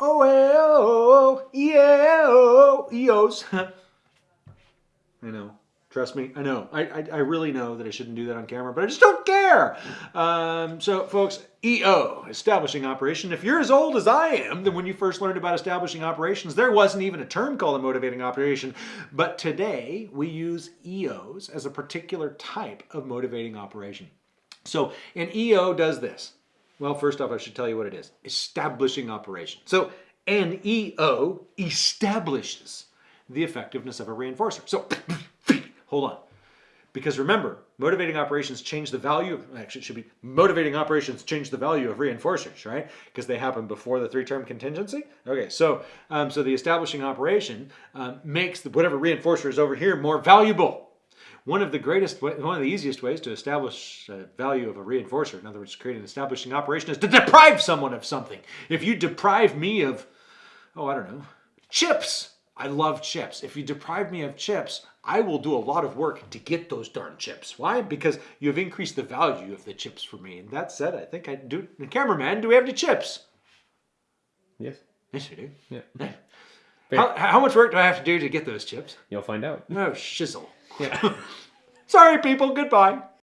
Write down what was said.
oh, yeah, eos. I know. Trust me, I know. I, I, I, really know that I shouldn't do that on camera, but I just don't care. Um, so, folks, EO, establishing operation. If you're as old as I am, then when you first learned about establishing operations, there wasn't even a term called a motivating operation. But today, we use EOs as a particular type of motivating operation. So, an EO does this. Well, first off, I should tell you what it is. Establishing operation. So, an EO establishes the effectiveness of a reinforcer. So, Hold on. Because remember, motivating operations change the value, of, actually it should be motivating operations change the value of reinforcers, right? Because they happen before the three-term contingency. Okay, so um, so the establishing operation um, makes the, whatever reinforcer is over here more valuable. One of the greatest, one of the easiest ways to establish a value of a reinforcer, in other words, create an establishing operation, is to deprive someone of something. If you deprive me of, oh, I don't know, chips, I love chips. If you deprive me of chips, I will do a lot of work to get those darn chips. Why? Because you've increased the value of the chips for me. And that said, I think I do. The cameraman, do we have any chips? Yes. Yes, we do. Yeah. How, how much work do I have to do to get those chips? You'll find out. Oh, shizzle. Yeah. Sorry, people. Goodbye.